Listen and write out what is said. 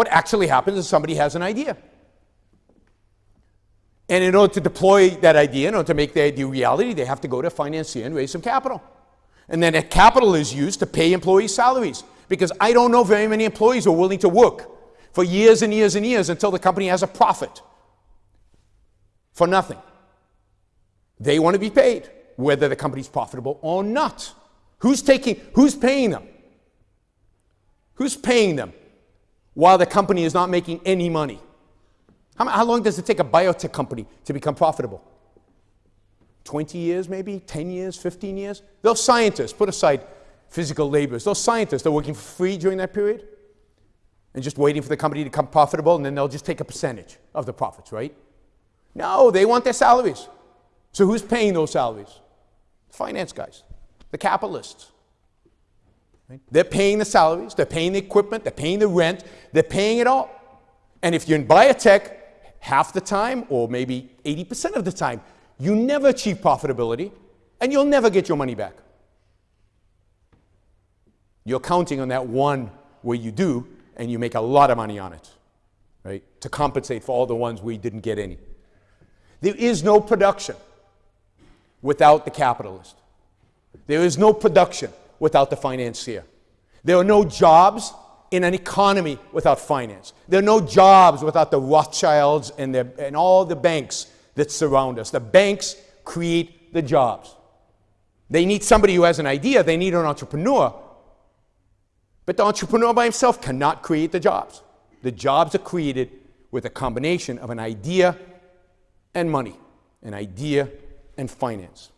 What actually happens is somebody has an idea. And in order to deploy that idea, in order to make the idea reality, they have to go to a financier and raise some capital. And then that capital is used to pay employees' salaries. Because I don't know very many employees who are willing to work for years and years and years until the company has a profit for nothing. They want to be paid, whether the company's profitable or not. Who's taking, who's paying them? Who's paying them while the company is not making any money? How, how long does it take a biotech company to become profitable? 20 years, maybe? 10 years? 15 years? Those scientists, put aside physical laborers, those scientists, they're working for free during that period and just waiting for the company to become profitable, and then they'll just take a percentage of the profits, right? No, they want their salaries. So who's paying those salaries? Finance guys, the capitalists. Right? They're paying the salaries, they're paying the equipment, they're paying the rent, they're paying it all. And if you're in biotech, half the time, or maybe 80% of the time, you never achieve profitability and you'll never get your money back. You're counting on that one where you do and you make a lot of money on it, right? To compensate for all the ones where you didn't get any. There is no production without the capitalist. There is no production without the financier. There are no jobs in an economy without finance. There are no jobs without the Rothschilds and, and all the banks that surround us. The banks create the jobs. They need somebody who has an idea, they need an entrepreneur. But the entrepreneur by himself cannot create the jobs. The jobs are created with a combination of an idea and money, an idea and finance.